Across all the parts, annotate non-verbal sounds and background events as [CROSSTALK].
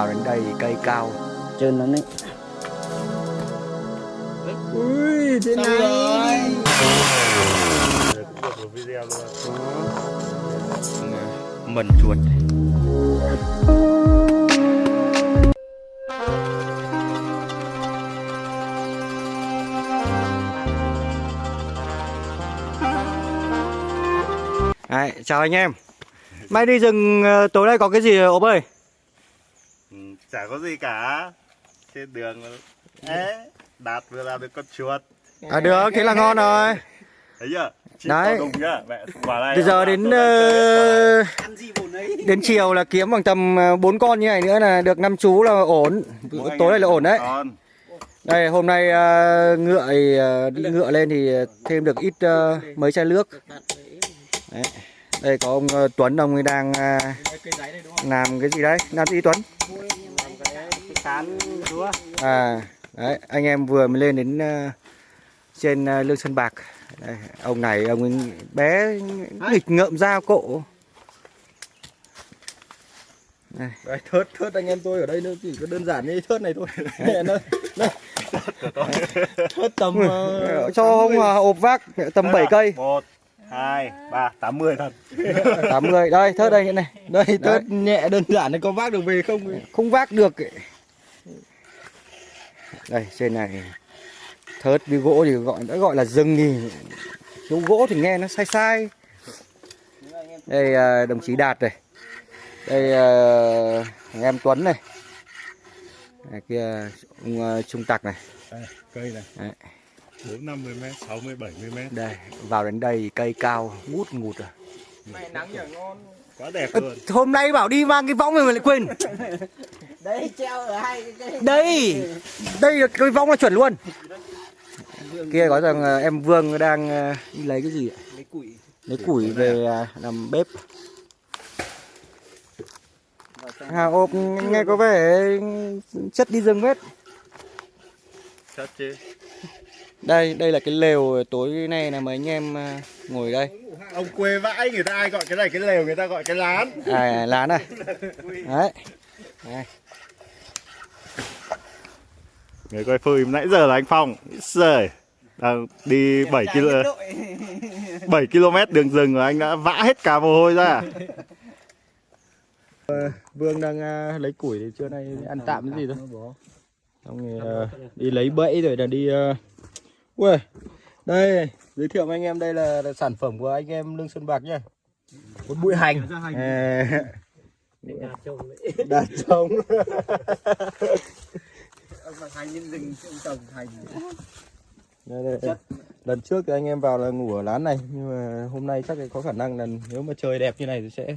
Vào đến đây cây cao. Trơn nó đấy. Ui, thế Xong này. Được một video luôn Mần chuột Đấy, chào anh em. Mai đi rừng ờ, tối nay có cái gì ốp ơi? Chả có gì cả. Trên đường Ê, Đạt vừa làm được con chuột. À được, thế là ngon rồi. Thấy chưa? Chị Đấy. này Từ giờ đến này. ờ, ấy? đến chiều là kiếm bằng tầm 4 con như này nữa là được năm chú là ổn. Mỗi Tối nay là ổn đấy. Con. Đây hôm nay ờ, ngựa thì, ờ, đi ngựa lên thì thêm được ít ờ, mấy chai nước. Đấy. Đây có ông ờ, Tuấn ông ấy đang ờ, này không? làm cái gì đấy? Làm gì Tuấn cán đúa à đấy anh em vừa mới lên đến ờ, trên ờ, lương sơn bạc. Đây, ông này ông ấy bé nghịch ngợm dao cộ. Đấy, thớt, thớt anh em tôi ở đây nó chỉ có đơn giản như thớt này thôi. [LAUGHS] Thớt tầm ờ, [LAUGHS] cho ông ờ, ộp vác tầm Đây 7 là cây. Một hai ba tám mươi thật. [LAUGHS] 80 đây thớt đây này. Đây, thớt nhẹ đơn giản này có vác được về không? Không vác được ấy. Đây trên này thớt với gỗ thì gọi đã gọi là rừng thì thiếu gỗ thì nghe nó sai sai. Đây à, đồng chí đạt này. Đây à, thằng em tuấn này. Này kia ông à, trung tặc này. Đây, cây này. Đấy. bốn năm mươi mét sáu mươi bảy mươi mét. Đây vào đến đây cây cao ngút ngụt rồi Mày nắng ngon. Quá đẹp luôn. hôm nay bảo đi mang cái võng mà mày lại quên [LAUGHS] Đấy, treo ở hai cái đây đây là cái võng là chuẩn luôn. Kia có rằng à, em Vương đang à, đi lấy cái gì ạ? Lấy củi. Lấy củi về à, làm bếp. À, ộp nghe có vẻ chất đi rừng hết Chất chứ. Đây đây là cái lều tối nay là mấy anh em à, ngồi đây. Ông quê vãi người ta ai gọi cái này? Cái lều người ta gọi cái lán. À lá này [LAUGHS] đấy. Đây. Người coi phim nãy giờ là anh Phong. Trời Đang đi 7 km 7 km đường rừng rồi anh đã vã hết cả mồ hôi ra. Vương đang à, lấy củi thì trưa nay ăn tạm cái gì thôi. xong rồi à, đi lấy bẫy rồi là đi uh... ui đây giới thiệu với anh em đây là, là sản phẩm của anh em lương xuân bạc nhá. Một bụi hành. À, đạt trống Ông nhân rừng, ông đây, đây, lần trước thì anh em vào là ngủ ở lán này nhưng mà hôm nay chắc là có khả năng là nếu mà trời đẹp như này thì sẽ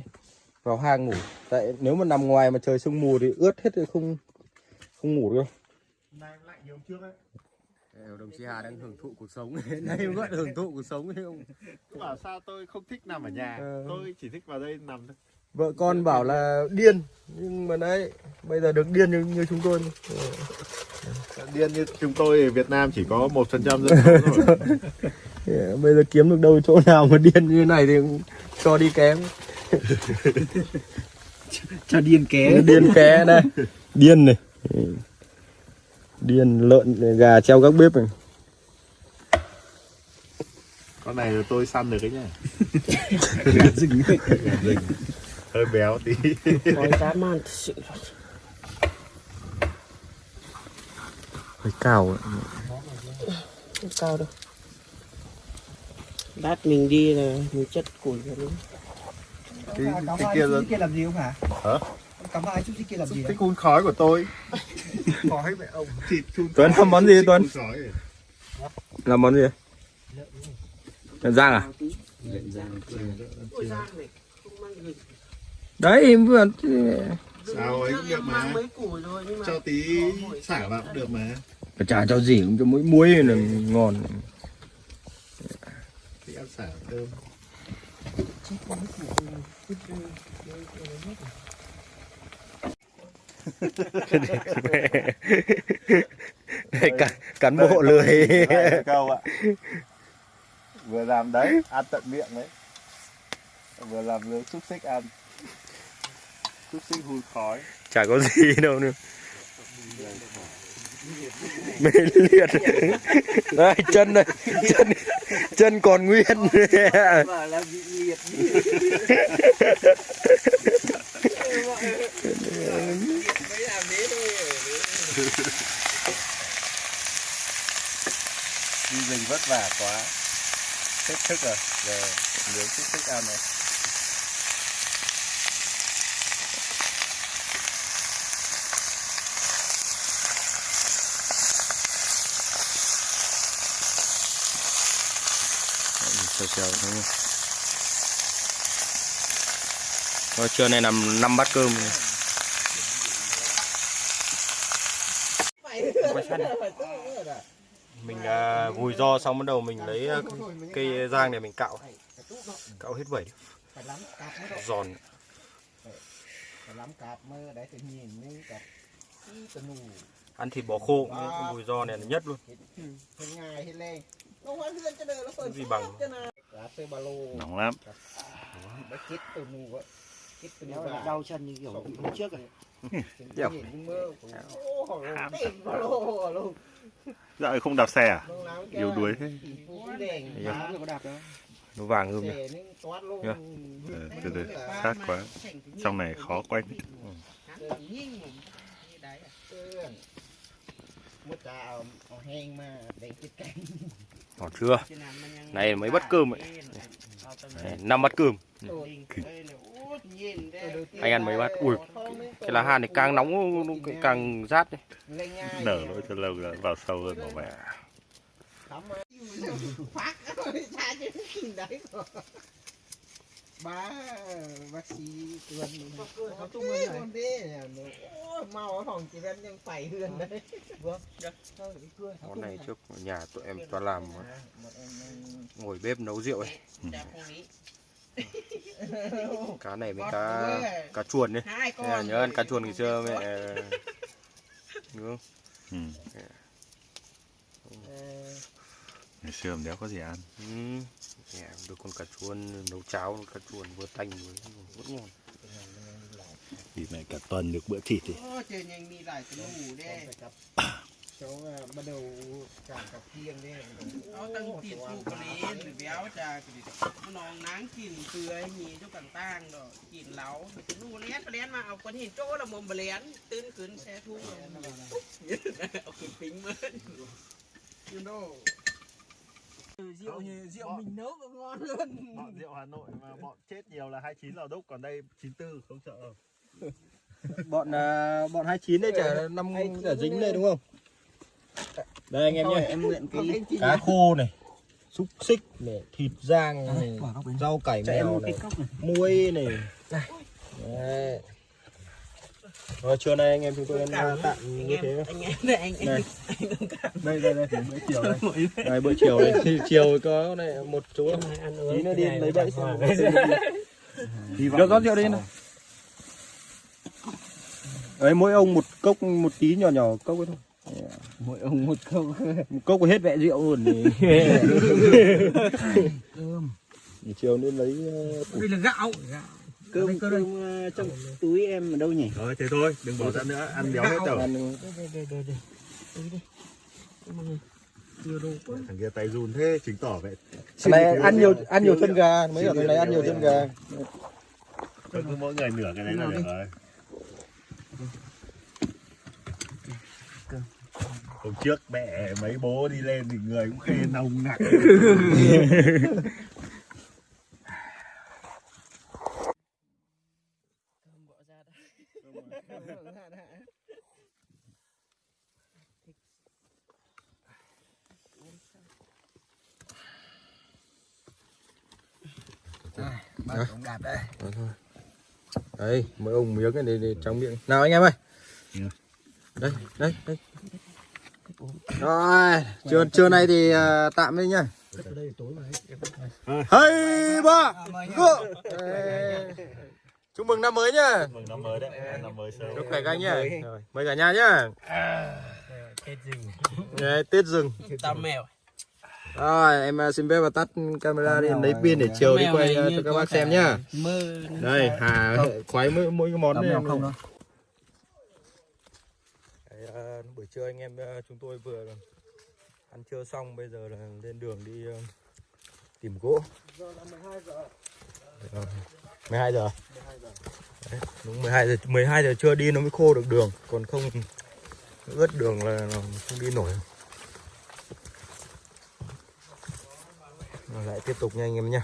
vào hang ngủ. Tại nếu mà nằm ngoài mà trời sương mù thì ướt hết thì không không ngủ được. Đâu đồng chí Hà đang hưởng thụ cuộc sống. [LAUGHS] Nay vẫn hưởng thụ cuộc sống ấy không Bảo sao tôi không thích nằm ở nhà Ờ. Tôi chỉ thích vào đây nằm thôi vợ con bảo là điên. Nhưng mà đấy bây giờ được điên như, như chúng tôi Điên như chúng tôi ở Việt Nam chỉ có 1% dân số [LAUGHS] thôi. Yeah, bây giờ kiếm được đâu chỗ nào mà điên như này thì cho đi kém. [LAUGHS] Cho điên ké. Điên ké đây. Điên này. Điên lợn gà treo các bếp này. Con này là tôi săn được đấy nhá. [LAUGHS] Gà rừng Gà rừng. Hơi béo tí. Nói dã man thật sự hơi cao Không cao đâu. Lát mình đi là mình chất củi vào đấy cái, cái kia là kia làm gì không hả? Hả? Cắm ai chút kia làm gì cái hun khói của tôi. [LAUGHS] Khói mẹ ông. Thịt Tuấn làm món gì Tuấn? khói. Làm món gì? Lợn rang à? Ôi giang này Không mang gừng đấy vừa sao ấy cũng được Em mà mấy củi thôi nhưng mà cho tí xả vào cũng được mà. Chả cho gì cũng cho mỗi muối là ngon. Tí ăn xả thơm cán, cán bộ lười. Câu ạ. Vừa làm đấy ăn tận miệng đấy. Vừa làm nướng xúc xích ăn chút xíu hun khói. Chả có gì đâu nữa. Mê liệt. Đây chân đây chân chân còn nguyên. Đi rừng vất vả quá. Hết thức rồi giờ nướng chút thức ăn này chiều chiều thôi Thôi trưa nay làm 5 bát cơm. Mình à, vùi do xong bắt đầu mình lấy à, cây rang này mình cạo. Cạo hết vẩy. Giòn. Ăn thịt bò khô, vùi do này là nhất luôn. Gì bằng? nóng lắm. Đau, chân như kiểu hôm trước rồi. Dạ không đạp xe à? Yếu đuối thế. Nó vàng hơn này. Xe nó toát luôn. Dạ. ừ, từ từ. sát quá. trong này khó quay một trà hèn mà để cái canh Ngọt chưa? Này mấy bát cơm ấy. Năm bát cơm. Anh ăn mấy bát? Ui cái lá hàn này càng nóng nó càng rát đấy. Lên nha nở lỗi cho lâu rồi vào sâu hơn bảo mẹ Ba bác sĩ tuần nó tung lên con đế ôi mau ở phòng chị ยัง phải hươn đấy. Vâng món này trước nhà tụi em toàn làm ngồi bếp nấu rượu ấy. Cá này với cá cá chuồn đấy nhớ ăn cá chuồn ngày xưa mẹ đúng không? Ừ. ngày xưa đéo có gì ăn yeah, được con cà chua nấu cháo cà chua vừa tanh vừa vẫn ngon. Thì mẹ cả tuần được bữa thịt thì trời à. bắt đầu cả cà kiêng đấy nó tăng thịt phụ có lý béo trà nó nắng kìm cười nhì cho càng tang rồi kìm láo. Cái lù lén bà lén mà ông con hình chỗ là mồm bà lén. Tươn cứng xe thu. Rồi ông cứ you know từ rượu không, rượu bọn, mình nấu còn ngon hơn. bọn rượu Hà Nội mà bọn chết nhiều là 29 lò đúc còn đây 94 không sợ đâu. [LAUGHS] Bọn uh, bọn 29 đấy chả năm chả dính đây. đúng không? Đây anh em nhé. em luyện cái cá khô này xúc xích này thịt rang à, này rau cải mèo này muối này, này rồi trưa nay anh em chúng tôi ăn tạm anh như em thế anh em đây anh đây anh đây đây đây bữa chiều đây. Đây bữa. Chiều đây. Chiều có này một chú tí nữa đi lấy bẫy xem [LAUGHS] được rót rượu đi này đấy mỗi ông một cốc một tí nhỏ nhỏ cốc ấy thôi. Mỗi ông một câu [LAUGHS] một cốc hết vẹ rượu luôn thì [LAUGHS] Thì chiều nên lấy uh, đây là gạo Cơm, cơm ờ, trong túi em ở đâu nhỉ? Thôi thế thôi đừng bỏ ra nữa ăn béo hết rồi. Ăn thằng kia tay run thế chứng tỏ vậy. Này ăn nhiều ăn nhiều chân gà mấy ở thằng này ăn nhiều chân gà. Cứ mỗi người nửa cái đấy là được rồi. Hôm trước mẹ mấy bố đi lên thì người cũng khê nồng nặc Đó thôi. Đây, mỗi ông miếng này để, để trong miệng. Nào anh em ơi. Ừ. Đây, đây, đây. Rồi, trưa trưa nay thì à, tạm đây nhá. Hey ba. Go. Chúc mừng năm mới nhá. Mừng năm mới đấy, năm mới sớm Chúc khỏe các anh nhá. Rồi, mời cả nhà nhá. Tết rừng Đấy, Tết rừng. tao mèo Rồi, em ờ, xin phép và tắt camera đi, lấy pin để chiều đi quay ờ, như cho các bác xem nhá. Đây, Hà khoái mỗi, mỗi cái món này. nào không đâu. Ờ, buổi trưa anh em ờ, chúng tôi vừa ăn trưa xong, bây giờ là lên đường đi ờ, tìm gỗ. Giờ là 12 giờ. 12 giờ. Đấy, đúng 12 giờ 12 giờ trưa đi nó mới khô được đường, còn không ướt đường là không đi nổi. Lại tiếp tục nha anh em nha.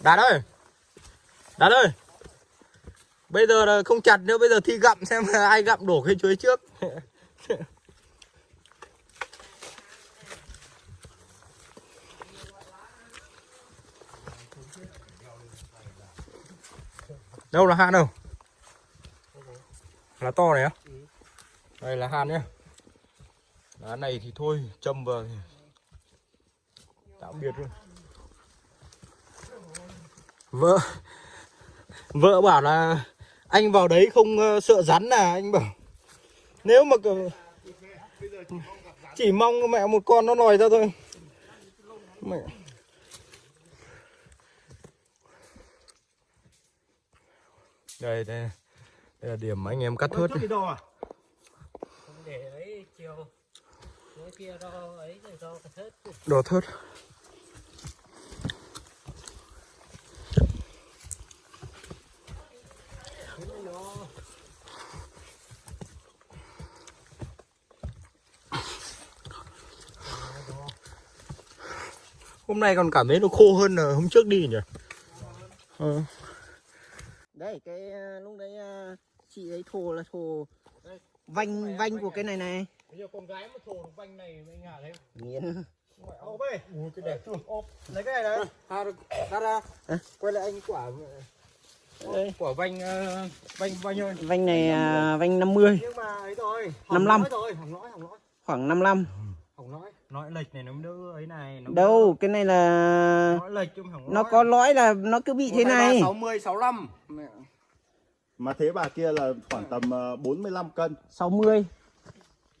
Đạt ơi! Đạt ơi! Bây giờ là không chặt nữa, Bây giờ thi gặm xem ai gặm đổ cái chuối trước. [LAUGHS] Đâu là hạn đâu? Là to này á? Đây là hạn nhá. Lá này thì thôi Châm vào thì Tạm biệt luôn. Vợ Vợ bảo là Anh vào đấy không ờ, sợ rắn à Anh bảo. Nếu mà Chỉ mong mẹ một con nó lòi ra thôi. Mẹ đây, đây đây là điểm anh em cắt thớt đấy. Để ấy chiều. Kia do ấy do thớt. Đồ thớt. Hôm nay còn cảm thấy nó khô hơn là hôm trước đi nhỉ? Ờ. Đây cái ờ, lúc đấy ờ, chị ấy thồ là thồ vanh vanh của cái này này. Bây giờ con gái mà được vanh này anh Hà thấy Nghiến. Ô bê, Ủa, cái đẹp chưa? Ô, lấy cái này đấy. Hà được, ra ra. Quay lại anh quả Đây. quả vanh ờ, vanh bao nhiêu? Vanh này à, vanh 50, Nhưng mà ấy rồi, 55. rồi, hỏng lõi, hỏng lõi, khoảng 55. hỏng lõi. Lõi lệch này nó đỡ ấy này, nó Đâu, cái này là lõi lệch chứ không lõi. nó có lõi là nó cứ bị thế này. 60 65. Mẹ. Mà thế bà kia là khoảng tầm ờ, 45 cân 60.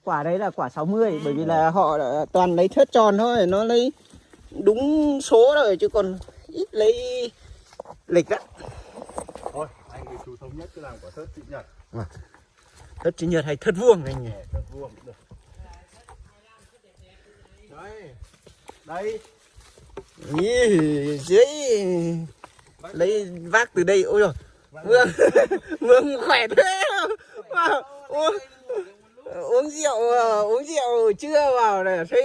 Quả đấy là quả 60 bởi vì là họ toàn lấy thớt tròn thôi, nó lấy đúng số rồi chứ còn ít lấy lịch á. Thôi, anh thì chú thống nhất cứ làm quả thớt chị nhật Thớt chữ nhật hay thớt vuông anh nhỉ? Thớt vuông cũng được Đây. Dưới lấy vác từ đây. Ôi rồi vương vương [LAUGHS] khỏe thế. Uống, uống rượu ờ, uống rượu chưa vào để thấy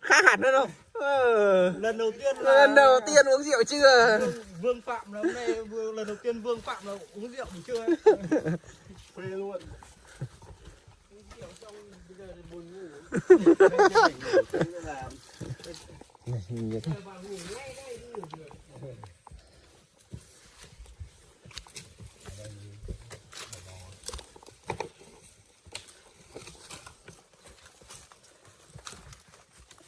khác hẳn hơn không Ờ, Lần đầu tiên là lần đầu tiên uống rượu chưa? Vương, Vương Phạm là hôm nay lần đầu tiên Vương Phạm là uống rượu ấy. [LAUGHS] Phê luôn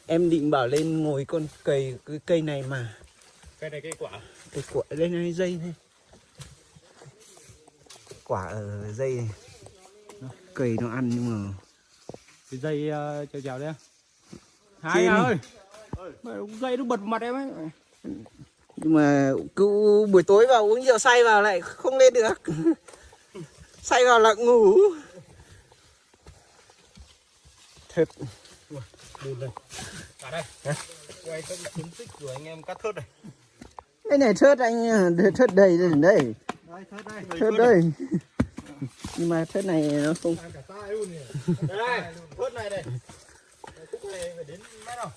em định bảo lên ngồi con cây cái cây này mà. Cái này cây quả. cái quả đây này dây này. Quả ở dây này. Cây nó ăn nhưng mà Cái dây uh, chèo chèo đây. Hai Trên Hà đi. ơi. Dây nó bật mặt em ấy. nhưng mà cứ buổi tối vào uống rượu say vào lại không lên được [LAUGHS] say vào là ngủ thật Bùn đây. Cả đây. Quay các chiến tích của anh em cắt thớt này. cái này thớt anh thớt đầy đây Đây, thớt đây. thớt đây nhưng mà thớt này nó không Ăn cả tay luôn nhỉ. Đây, thớt này đây. Khúc này phải đến mét đâu.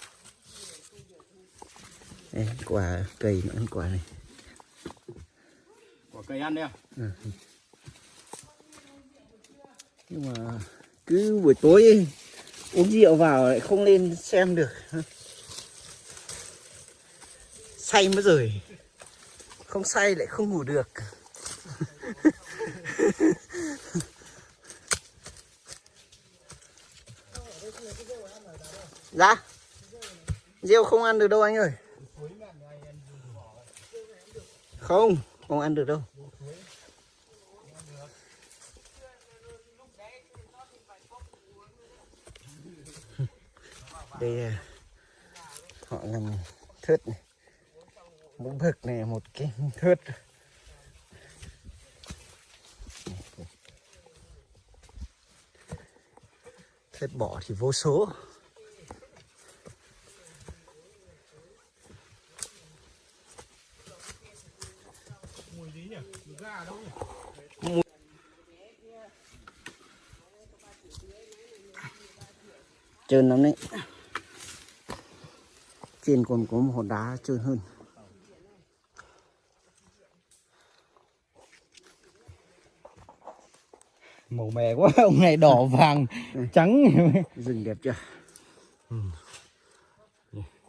đây, quả cây nó ăn quả này Quả cây ăn đi à? nhưng mà cứ buổi tối uống rượu vào lại không lên xem được say mất rồi không say lại không ngủ được dạ Rêu không ăn được đâu anh ơi Không, không ăn được đâu. [LAUGHS] Đây à, họ làm thớt này. Một bực này một cái thớt. Thớt bỏ thì vô số. Trơn lắm đấy. Trên còn có một hòn đá trơn hơn. Màu mè quá, [LAUGHS] ông này đỏ vàng trắng. rừng đẹp chưa?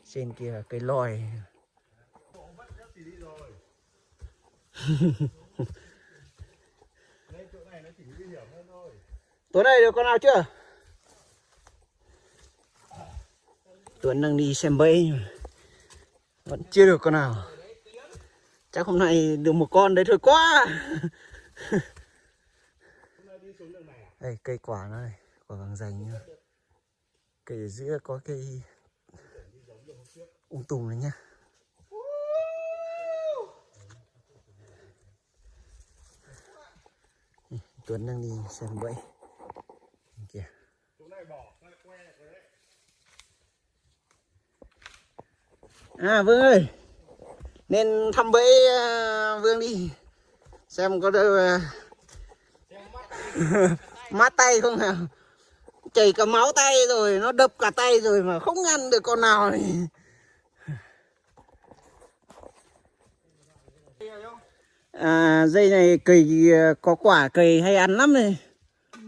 Trên kia cây lòi [LAUGHS] tối nay được con nào chưa? Tuấn đang đi xem bẫy vẫn chưa được con nào. Chắc hôm nay được một con đấy thôi quá. [LAUGHS] Đây cây quả nó này, quả vàng dành nhá. Cây ở giữa có cây ung tùm này nhá. Tuấn đang đi xem bẫy. Kìa. À Vương ơi. Nên thăm bẫy à, Vương đi. Xem có đâu à, [LAUGHS] mát tay không nào? Chảy cả máu tay rồi nó đập cả tay rồi mà không ăn được con nào. thì à, dây này cầy à, có quả cầy hay ăn lắm này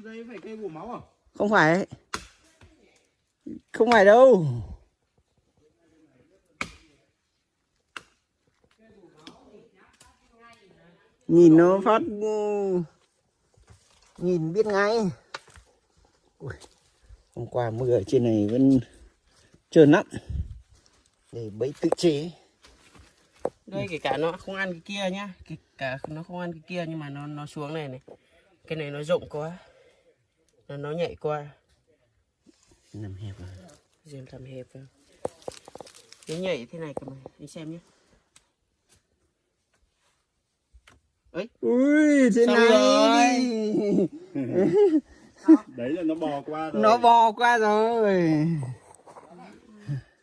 Đây phải cây bổ máu à? không phải. Không phải đâu. Nhìn nó phát ừ, nhìn biết ngay. Ui, hôm qua mưa ở trên này vẫn trơn lắm. Để bẫy tự chế đây kể cả nó không ăn cái kia nhá. Kể cả nó không ăn cái kia nhưng mà nó nó xuống này này. Cái này nó rộng quá. Nó nó nhạy quá nằm hẹp rồi. Riêng tầm hẹp vào nó nhảy thế này cơ mà. Đi xem nhé ui thế Xong này. rồi. [LAUGHS] Đấy là nó bò qua rồi. nó bò qua rồi.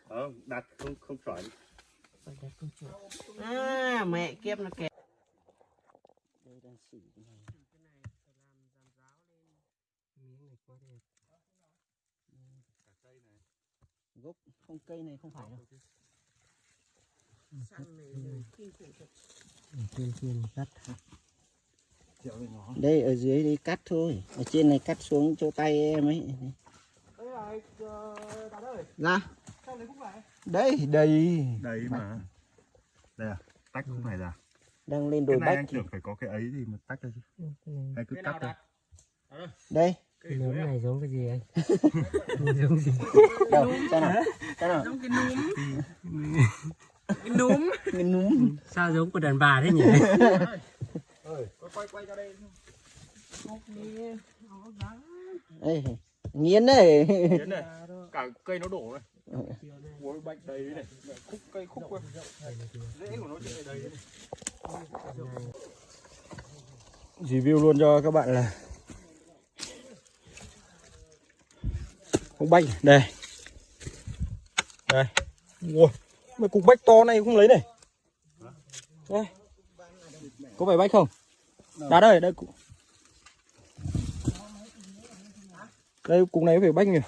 Ờ, đặt không không chuẩn. À mẹ kiếp nó kẹt. Gốc không cây này không phải đâu. Cắt đây ở dưới đây cắt thôi. Ở trên này cắt xuống chỗ tay em ấy. Ra. Đây đây. Đấy mà. Đây à, tách không phải ra. đang lên đồi bách anh tưởng phải có cái ấy thì mà tách ra chứ. Hay cứ cắt thôi. đây. cái núm này giống cái gì anh? [LAUGHS] Giống gì. Đâu xem nào. Xem nào. Giống cái núm. Cái núm. Cái núm. Sao giống của đàn bà thế nhỉ? [LAUGHS] Đây. Nghiến đấy. Đến này, [LAUGHS] cả cây nó đổ này. Ôi bạch đầy này, khúc cây khúc quá. Rễ của nó trên đầy. Review luôn cho các bạn là Cục bách đây. Đây. Ui, mấy cục bách to này không lấy này. Đây. Có phải bách không? Đá đây, đây cục. Đây cục này phải bách nhỉ.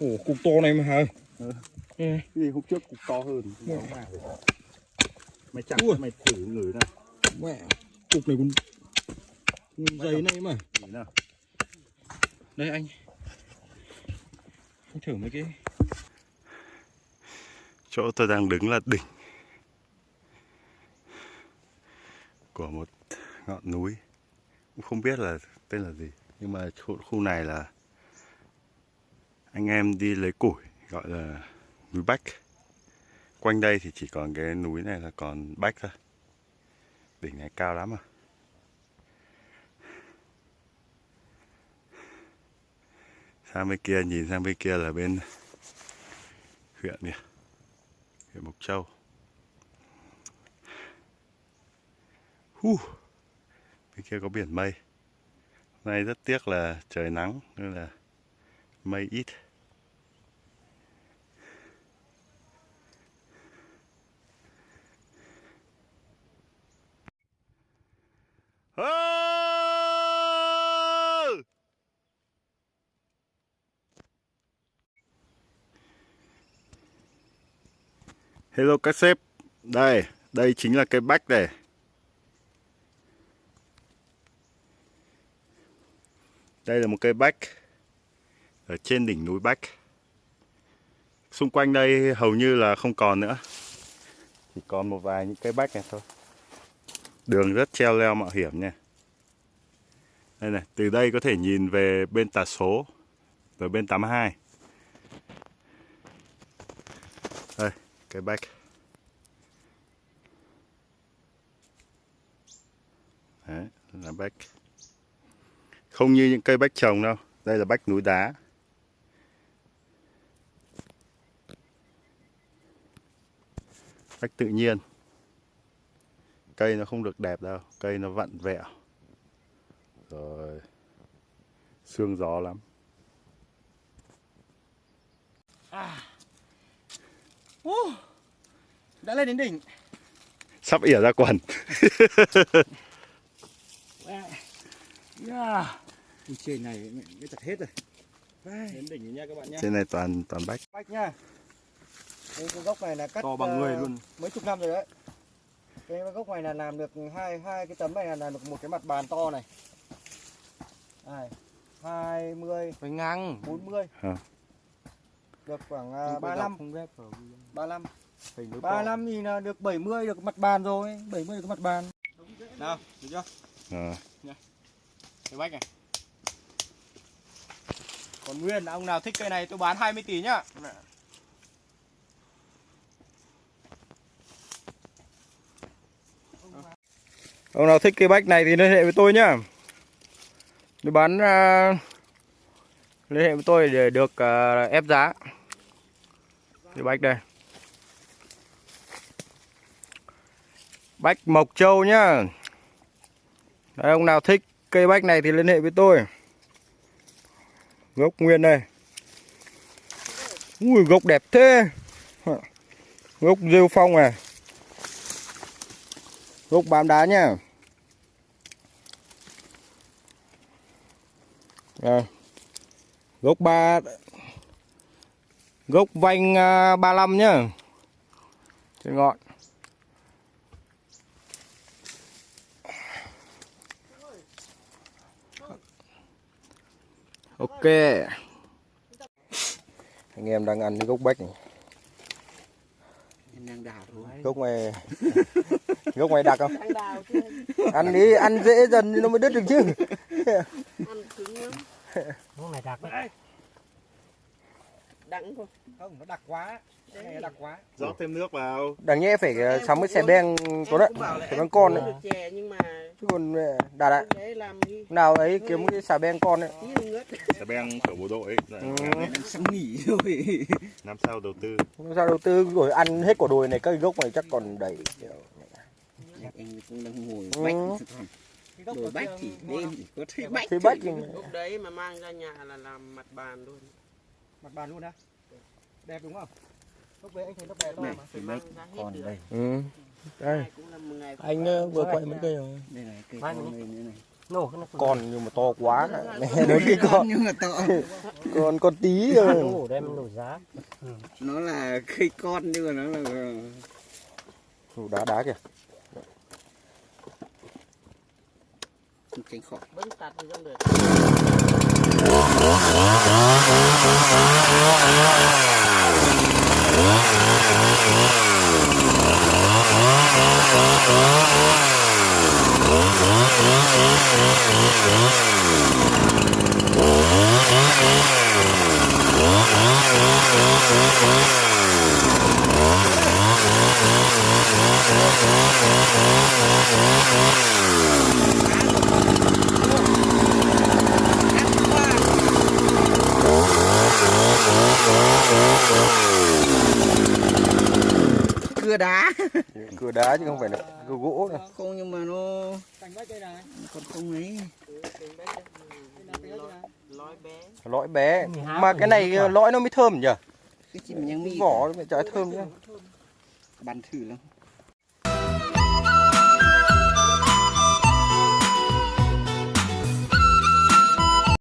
Ồ, cục to này mà hả? Ừ. Cái gì hôm trước cục to hơn. Mày chặt Ui. mày thử ngửi này. Mẹ, cục này còn dày này mà. Ngửi nào. Đây anh. Anh thử mấy cái Chỗ tôi đang đứng là đỉnh của một ngọn núi. Cũng không biết là tên là gì. Nhưng mà khu này là anh em đi lấy củi, gọi là núi Bách. Quanh đây thì chỉ còn cái núi này là còn Bách thôi. đỉnh này cao lắm à sang bên kia, nhìn sang bên kia là bên huyện nè huyện Mộc Châu Huh. bên kia có biển mây hôm nay rất tiếc là trời nắng nên là mây ít Ơ! Hello các sếp. Đây, đây chính là cây bách này. Đây là một cây bách Ở trên đỉnh núi Bách. Xung quanh đây hầu như là không còn nữa. Chỉ còn một vài những cây bách này thôi. Đường rất treo leo mạo hiểm nha. Đây này, từ đây có thể nhìn về bên tà số rồi bên 82 Đây, cây bách. Đấy, là bách. Không như những cây bách trồng đâu Đây là bách núi đá. Bách tự nhiên. Cây nó không được đẹp đâu Cây nó vặn vẹo. Rồi Sương gió lắm. Đã lên đến đỉnh. Sắp ỉa ra quần. [LAUGHS] Yeah. trên này mới chặt hết rồi. Đến đỉnh rồi nha các bạn nhé Trên này toàn toàn bách. Bách nha. Đây cái gốc này là cắt to bằng người ờ, luôn. mấy chục năm rồi đấy cái gốc này là làm được hai hai cái tấm này là làm được một cái mặt bàn to này. Này hai mươi phải ngang. bốn mươi. Được khoảng uh, ba năm ba năm ba năm thì là được 70 được mặt bàn rồi. 70 được mặt bàn. Nào được chưa? Ờ. cái bách này. Còn nguyên ông nào thích cây này tôi bán 20 tỷ nhá ông nào thích cây bách này thì liên hệ với tôi nhá. Tôi bán uh, liên hệ với tôi để được uh, ép giá. Cây bách đây. Bách mộc châu nhá. Đấy, ông nào thích cây bách này thì liên hệ với tôi. Gốc nguyên đây. Ui gốc đẹp thế. Gốc rêu phong này Gốc bám đá nhá. Đây. Gốc ba Gốc vanh uh, 35 nhá. Trên ngọn Ok. Anh em đang ăn cái gốc bách này. Gốc này [LAUGHS] Gốc này đặc không? Ăn đi, ăn dễ dần nó mới đứt được chứ. Lúc này đặc đấy. đắng thôi. Không nó đặc quá. Cái này đặc quá. Rót thêm nước vào. Đáng nhẽ phải ờ, sắm cái xe beng có đấy beng con cũng đấy được chè nhưng mà Chứ còn ờ, đạt ạ làm Nào ấy kiếm cái xà beng con đấy tí nữa ngớt Xà beng của bộ đội. Ấy Ừ. sắp nghỉ rồi? Năm sau đầu tư? Làm Sao đầu tư? Rồi ăn hết quả đồi này cây gốc này chắc còn đầy anh cũng đang ngồi Ừ. bách đồ bách thì đêm chỉ có thấy bách Thì bách thì lúc đấy mà mang ra nhà là làm mặt bàn luôn. Mặt bàn luôn á? Đẹp đúng không? Lúc đấy anh thấy nó đẹp to mà phải mang ra hết Ừ. Đây. Một ngày Anh ờ, vừa quay mấy cây rồi. Đây này cây con này. Nữa này nó Con nhưng mà to quá. Nó cái con nhưng mà to. [LAUGHS] Con con tí rồi. nổ đem nổ giá. nó là cây con nhưng mà nó là Đá đá kìa tránh khỏi vẫn tạt thì không được. Hãy subscribe cưa đá. Cửa đá chứ không phải là cửa gỗ đâu. Không nhưng mà nó còn không ấy. Lõi bé. Mà cái này lõi nó mới thơm nhỉ? Cái chim nhang mi vỏ nó mới trái thơm nhá bắn thử lắm